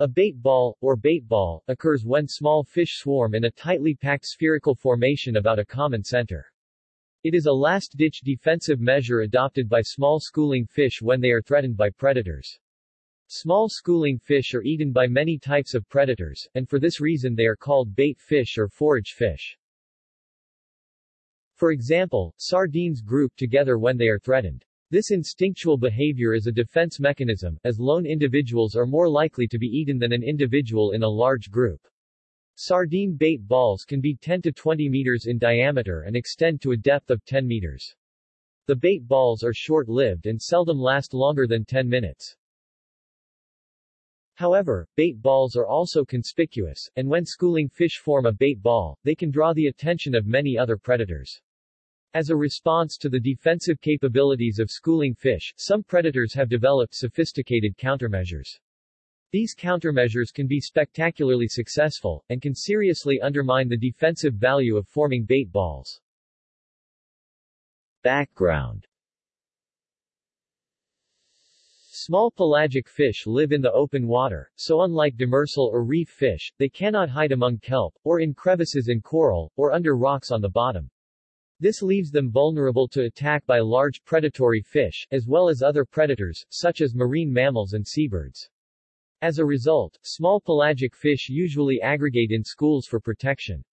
A bait ball, or bait ball, occurs when small fish swarm in a tightly packed spherical formation about a common center. It is a last-ditch defensive measure adopted by small schooling fish when they are threatened by predators. Small schooling fish are eaten by many types of predators, and for this reason they are called bait fish or forage fish. For example, sardines group together when they are threatened. This instinctual behavior is a defense mechanism, as lone individuals are more likely to be eaten than an individual in a large group. Sardine bait balls can be 10 to 20 meters in diameter and extend to a depth of 10 meters. The bait balls are short-lived and seldom last longer than 10 minutes. However, bait balls are also conspicuous, and when schooling fish form a bait ball, they can draw the attention of many other predators. As a response to the defensive capabilities of schooling fish, some predators have developed sophisticated countermeasures. These countermeasures can be spectacularly successful, and can seriously undermine the defensive value of forming bait balls. Background Small pelagic fish live in the open water, so unlike demersal or reef fish, they cannot hide among kelp, or in crevices in coral, or under rocks on the bottom. This leaves them vulnerable to attack by large predatory fish, as well as other predators, such as marine mammals and seabirds. As a result, small pelagic fish usually aggregate in schools for protection.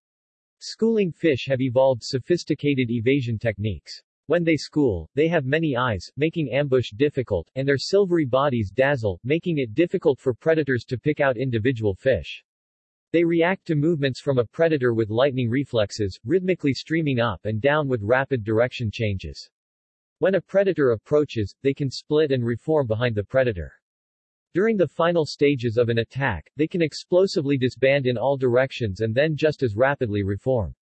Schooling fish have evolved sophisticated evasion techniques. When they school, they have many eyes, making ambush difficult, and their silvery bodies dazzle, making it difficult for predators to pick out individual fish. They react to movements from a predator with lightning reflexes, rhythmically streaming up and down with rapid direction changes. When a predator approaches, they can split and reform behind the predator. During the final stages of an attack, they can explosively disband in all directions and then just as rapidly reform.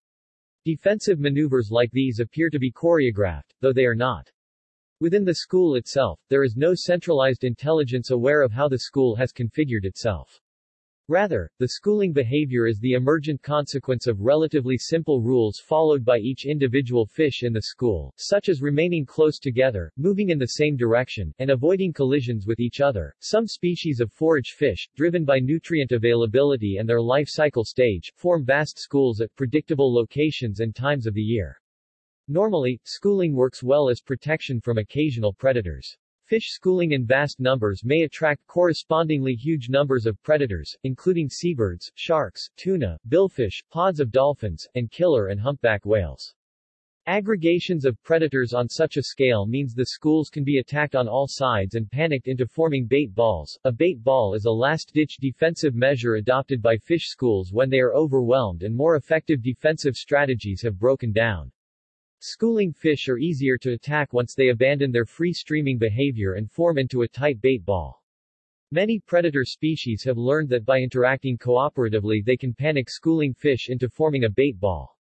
Defensive maneuvers like these appear to be choreographed, though they are not. Within the school itself, there is no centralized intelligence aware of how the school has configured itself. Rather, the schooling behavior is the emergent consequence of relatively simple rules followed by each individual fish in the school, such as remaining close together, moving in the same direction, and avoiding collisions with each other. Some species of forage fish, driven by nutrient availability and their life cycle stage, form vast schools at predictable locations and times of the year. Normally, schooling works well as protection from occasional predators. Fish schooling in vast numbers may attract correspondingly huge numbers of predators, including seabirds, sharks, tuna, billfish, pods of dolphins, and killer and humpback whales. Aggregations of predators on such a scale means the schools can be attacked on all sides and panicked into forming bait balls. A bait ball is a last-ditch defensive measure adopted by fish schools when they are overwhelmed and more effective defensive strategies have broken down. Schooling fish are easier to attack once they abandon their free-streaming behavior and form into a tight bait ball. Many predator species have learned that by interacting cooperatively they can panic schooling fish into forming a bait ball.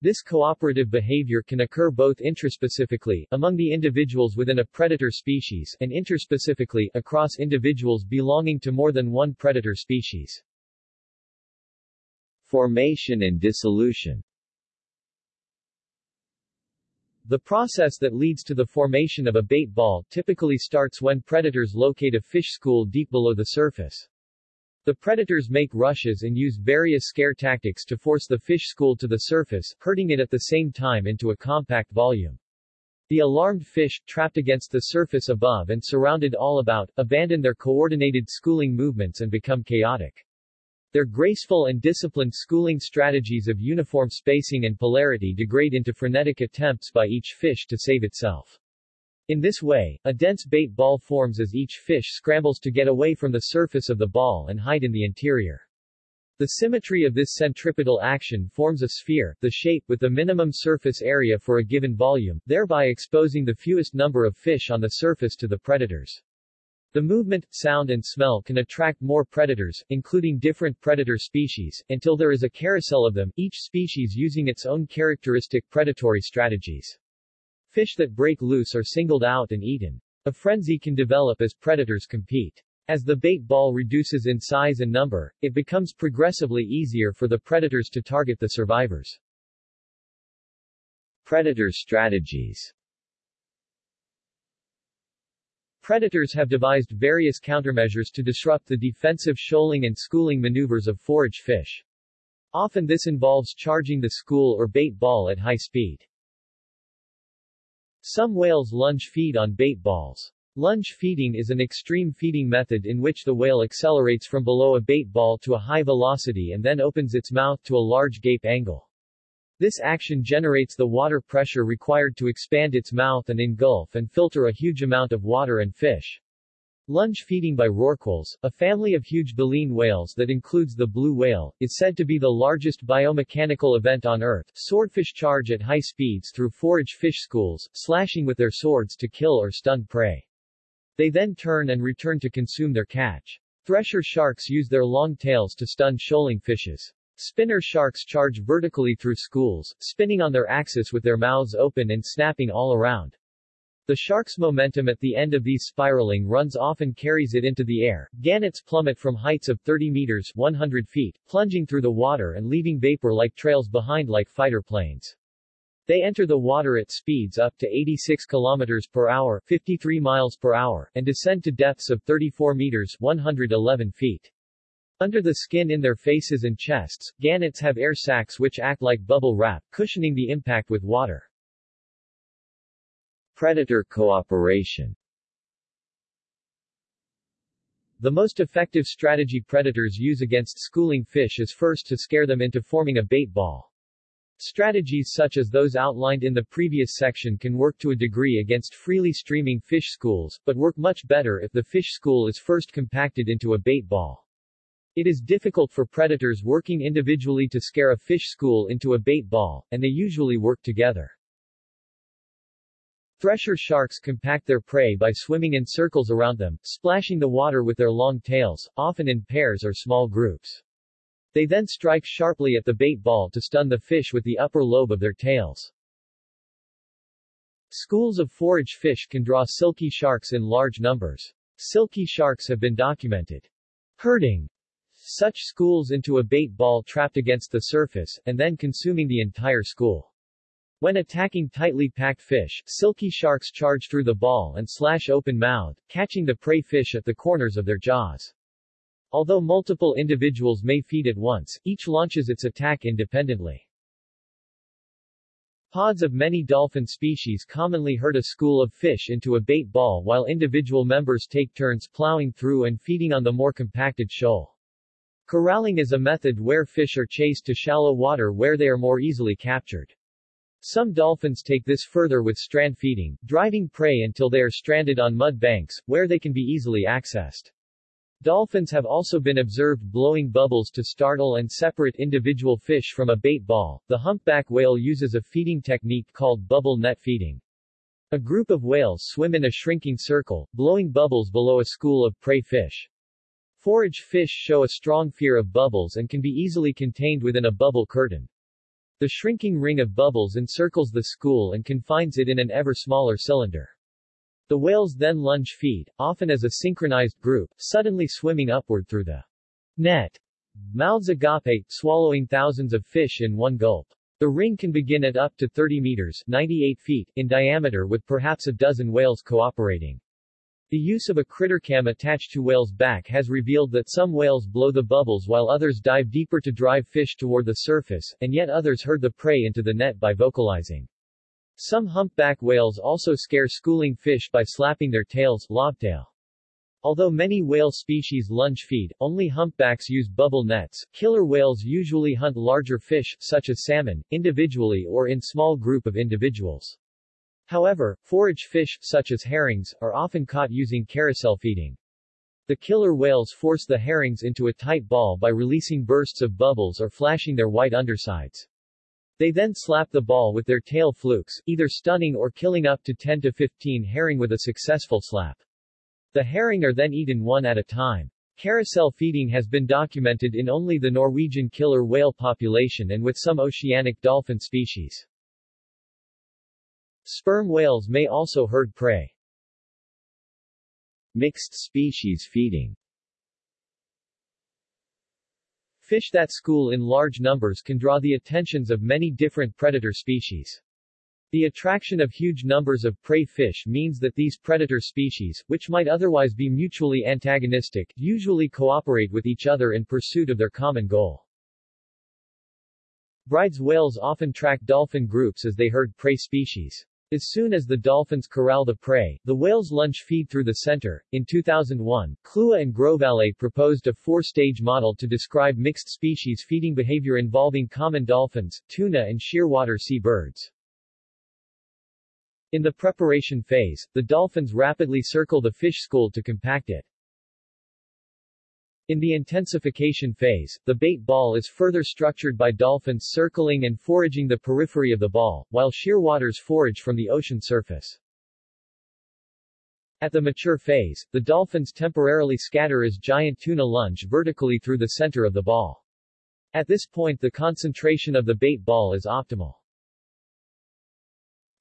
This cooperative behavior can occur both intraspecifically, among the individuals within a predator species, and interspecifically, across individuals belonging to more than one predator species. Formation and dissolution the process that leads to the formation of a bait ball typically starts when predators locate a fish school deep below the surface. The predators make rushes and use various scare tactics to force the fish school to the surface, hurting it at the same time into a compact volume. The alarmed fish, trapped against the surface above and surrounded all about, abandon their coordinated schooling movements and become chaotic. Their graceful and disciplined schooling strategies of uniform spacing and polarity degrade into frenetic attempts by each fish to save itself. In this way, a dense bait ball forms as each fish scrambles to get away from the surface of the ball and hide in the interior. The symmetry of this centripetal action forms a sphere, the shape, with the minimum surface area for a given volume, thereby exposing the fewest number of fish on the surface to the predators. The movement, sound and smell can attract more predators, including different predator species, until there is a carousel of them, each species using its own characteristic predatory strategies. Fish that break loose are singled out and eaten. A frenzy can develop as predators compete. As the bait ball reduces in size and number, it becomes progressively easier for the predators to target the survivors. Predator strategies Predators have devised various countermeasures to disrupt the defensive shoaling and schooling maneuvers of forage fish. Often this involves charging the school or bait ball at high speed. Some whales lunge feed on bait balls. Lunge feeding is an extreme feeding method in which the whale accelerates from below a bait ball to a high velocity and then opens its mouth to a large gape angle. This action generates the water pressure required to expand its mouth and engulf and filter a huge amount of water and fish. Lunge feeding by rorquals, a family of huge baleen whales that includes the blue whale, is said to be the largest biomechanical event on Earth. Swordfish charge at high speeds through forage fish schools, slashing with their swords to kill or stun prey. They then turn and return to consume their catch. Thresher sharks use their long tails to stun shoaling fishes. Spinner sharks charge vertically through schools, spinning on their axis with their mouths open and snapping all around. The shark's momentum at the end of these spiraling runs often carries it into the air. Gannets plummet from heights of 30 meters 100 feet, plunging through the water and leaving vapor-like trails behind like fighter planes. They enter the water at speeds up to 86 kilometers per hour 53 miles per hour and descend to depths of 34 meters 111 feet. Under the skin in their faces and chests, gannets have air sacs which act like bubble wrap, cushioning the impact with water. Predator cooperation The most effective strategy predators use against schooling fish is first to scare them into forming a bait ball. Strategies such as those outlined in the previous section can work to a degree against freely streaming fish schools, but work much better if the fish school is first compacted into a bait ball. It is difficult for predators working individually to scare a fish school into a bait ball, and they usually work together. Thresher sharks compact their prey by swimming in circles around them, splashing the water with their long tails, often in pairs or small groups. They then strike sharply at the bait ball to stun the fish with the upper lobe of their tails. Schools of forage fish can draw silky sharks in large numbers. Silky sharks have been documented herding such schools into a bait ball trapped against the surface, and then consuming the entire school. When attacking tightly packed fish, silky sharks charge through the ball and slash open-mouthed, catching the prey fish at the corners of their jaws. Although multiple individuals may feed at once, each launches its attack independently. Pods of many dolphin species commonly herd a school of fish into a bait ball while individual members take turns plowing through and feeding on the more compacted shoal. Corralling is a method where fish are chased to shallow water where they are more easily captured. Some dolphins take this further with strand feeding, driving prey until they are stranded on mud banks, where they can be easily accessed. Dolphins have also been observed blowing bubbles to startle and separate individual fish from a bait ball. The humpback whale uses a feeding technique called bubble net feeding. A group of whales swim in a shrinking circle, blowing bubbles below a school of prey fish. Forage fish show a strong fear of bubbles and can be easily contained within a bubble curtain. The shrinking ring of bubbles encircles the school and confines it in an ever smaller cylinder. The whales then lunge feed, often as a synchronized group, suddenly swimming upward through the net. Mouths agape, swallowing thousands of fish in one gulp. The ring can begin at up to 30 meters 98 feet in diameter with perhaps a dozen whales cooperating. The use of a critter cam attached to whale's back has revealed that some whales blow the bubbles while others dive deeper to drive fish toward the surface, and yet others herd the prey into the net by vocalizing. Some humpback whales also scare schooling fish by slapping their tails lobtail. Although many whale species lunge feed, only humpbacks use bubble nets. Killer whales usually hunt larger fish, such as salmon, individually or in small group of individuals. However, forage fish, such as herrings, are often caught using carousel feeding. The killer whales force the herrings into a tight ball by releasing bursts of bubbles or flashing their white undersides. They then slap the ball with their tail flukes, either stunning or killing up to 10 to 15 herring with a successful slap. The herring are then eaten one at a time. Carousel feeding has been documented in only the Norwegian killer whale population and with some oceanic dolphin species. Sperm whales may also herd prey. Mixed species feeding Fish that school in large numbers can draw the attentions of many different predator species. The attraction of huge numbers of prey fish means that these predator species, which might otherwise be mutually antagonistic, usually cooperate with each other in pursuit of their common goal. Bryde's whales often track dolphin groups as they herd prey species. As soon as the dolphins corral the prey, the whales lunge feed through the center. In 2001, Clua and Grosvalet proposed a four-stage model to describe mixed species feeding behavior involving common dolphins, tuna and shearwater sea birds. In the preparation phase, the dolphins rapidly circle the fish school to compact it. In the intensification phase, the bait ball is further structured by dolphins circling and foraging the periphery of the ball, while shearwaters forage from the ocean surface. At the mature phase, the dolphins temporarily scatter as giant tuna lunge vertically through the center of the ball. At this point the concentration of the bait ball is optimal.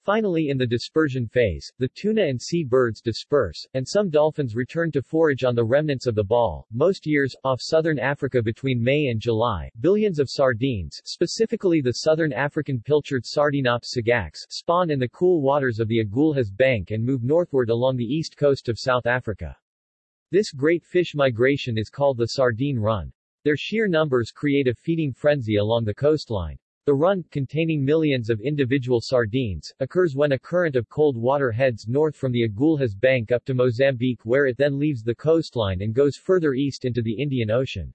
Finally in the dispersion phase, the tuna and sea birds disperse, and some dolphins return to forage on the remnants of the ball. Most years, off southern Africa between May and July, billions of sardines, specifically the southern African pilchard Sardinops sagax, spawn in the cool waters of the Agulhas Bank and move northward along the east coast of South Africa. This great fish migration is called the sardine run. Their sheer numbers create a feeding frenzy along the coastline. The run, containing millions of individual sardines, occurs when a current of cold water heads north from the Agulhas Bank up to Mozambique where it then leaves the coastline and goes further east into the Indian Ocean.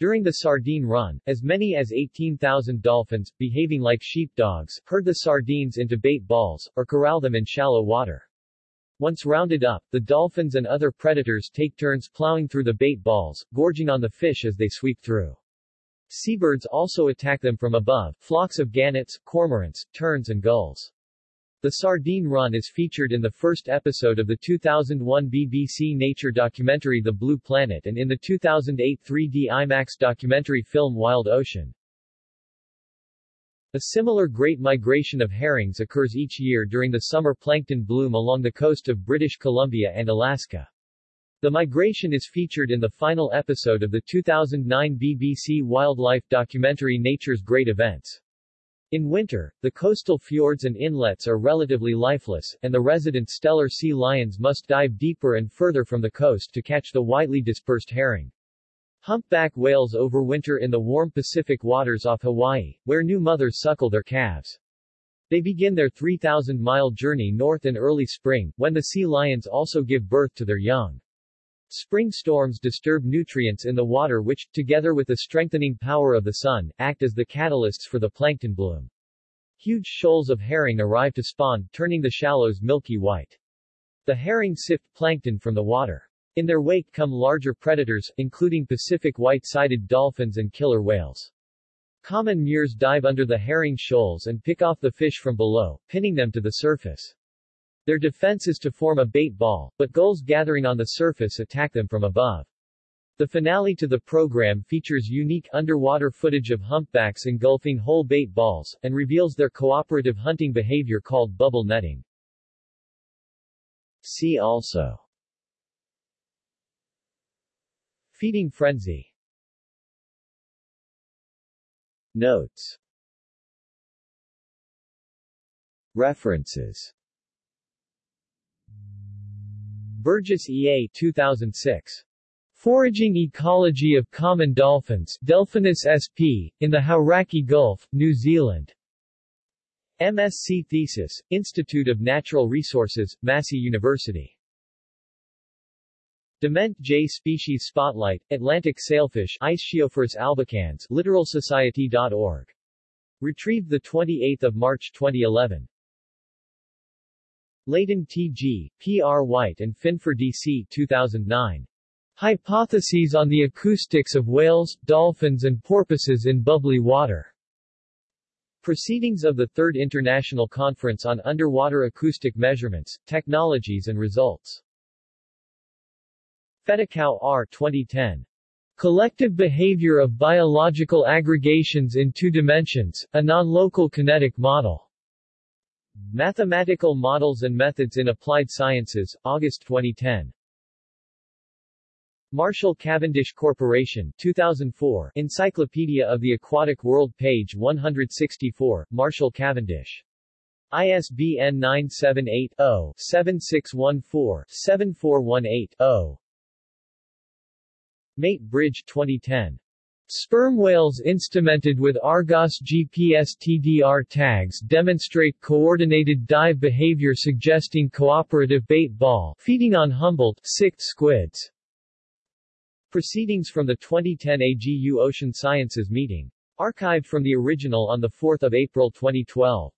During the sardine run, as many as 18,000 dolphins, behaving like sheepdogs, herd the sardines into bait balls, or corral them in shallow water. Once rounded up, the dolphins and other predators take turns plowing through the bait balls, gorging on the fish as they sweep through. Seabirds also attack them from above, flocks of gannets, cormorants, terns and gulls. The sardine run is featured in the first episode of the 2001 BBC nature documentary The Blue Planet and in the 2008 3D IMAX documentary film Wild Ocean. A similar great migration of herrings occurs each year during the summer plankton bloom along the coast of British Columbia and Alaska. The migration is featured in the final episode of the 2009 BBC wildlife documentary Nature's Great Events. In winter, the coastal fjords and inlets are relatively lifeless, and the resident Steller sea lions must dive deeper and further from the coast to catch the widely dispersed herring. Humpback whales overwinter in the warm Pacific waters off Hawaii, where new mothers suckle their calves. They begin their 3,000-mile journey north in early spring, when the sea lions also give birth to their young. Spring storms disturb nutrients in the water which, together with the strengthening power of the sun, act as the catalysts for the plankton bloom. Huge shoals of herring arrive to spawn, turning the shallows milky white. The herring sift plankton from the water. In their wake come larger predators, including Pacific white-sided dolphins and killer whales. Common murres dive under the herring shoals and pick off the fish from below, pinning them to the surface. Their defense is to form a bait ball, but gulls gathering on the surface attack them from above. The finale to the program features unique underwater footage of humpbacks engulfing whole bait balls, and reveals their cooperative hunting behavior called bubble netting. See also Feeding frenzy Notes References Burgess E. A. 2006. Foraging Ecology of Common Dolphins Delphinus sp. in the Hauraki Gulf, New Zealand. MSc Thesis, Institute of Natural Resources, Massey University. Dement J. Species Spotlight, Atlantic Sailfish Istiophorus albicans LittoralSociety.org. Retrieved 28 March 2011. Leighton T.G., P.R. White and Finfer D.C. 2009. Hypotheses on the Acoustics of Whales, Dolphins and Porpoises in Bubbly Water. Proceedings of the Third International Conference on Underwater Acoustic Measurements, Technologies and Results. Fetecau R. 2010. Collective Behavior of Biological Aggregations in Two Dimensions, a Non-Local Kinetic Model. Mathematical Models and Methods in Applied Sciences, August 2010. Marshall Cavendish Corporation, 2004, Encyclopedia of the Aquatic World page 164, Marshall Cavendish. ISBN 978-0-7614-7418-0. Mate Bridge 2010. Sperm whales instrumented with Argos GPS TDR tags demonstrate coordinated dive behavior suggesting cooperative bait ball feeding on Humboldt sicked squids. Proceedings from the 2010 AGU Ocean Sciences meeting. Archived from the original on 4 April 2012.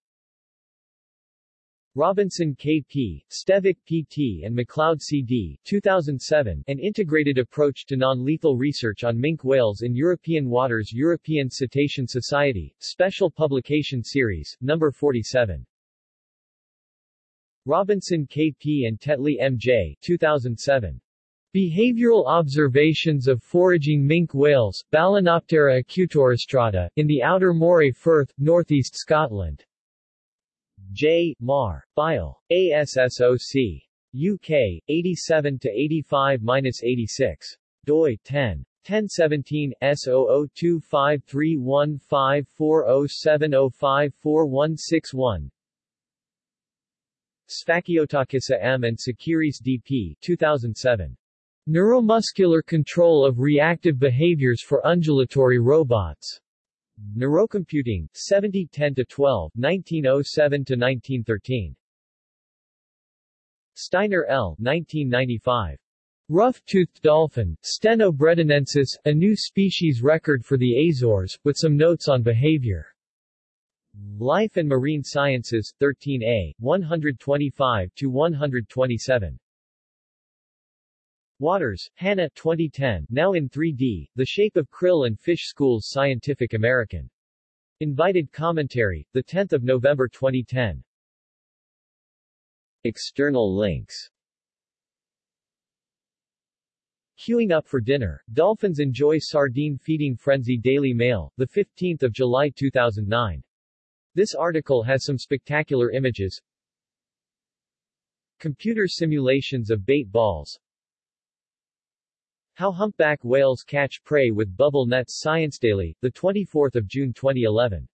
Robinson K.P., Stevick P.T. and McLeod C.D. 2007, An Integrated Approach to Non-Lethal Research on Minke Whales in European Waters European Cetacean Society, Special Publication Series, No. 47. Robinson K.P. and Tetley M.J. 2007. Behavioral observations of foraging minke whales, Balaenoptera acutorostrata, in the Outer Moray Firth, northeast Scotland. J. Mar. File. ASSOC. UK, 87-85-86. doi, 10. 1017 S0025315407054161 Sfakiotakisa M. and Tsakiris D.P. 2007. Neuromuscular control of reactive behaviors for undulatory robots. Neurocomputing, 7010-12, 1907-1913. Steiner L. 1995. Rough-toothed dolphin, Steno a new species record for the Azores, with some notes on behavior. Life and Marine Sciences, 13a, 125-127. Waters, Hannah 2010, now in 3D, The Shape of Krill and Fish Schools Scientific American. Invited commentary, 10 November 2010. External links Queuing up for dinner, dolphins enjoy sardine feeding frenzy Daily Mail, 15 July 2009. This article has some spectacular images. Computer simulations of bait balls, how humpback whales catch prey with bubble nets Science Daily, 24 June 2011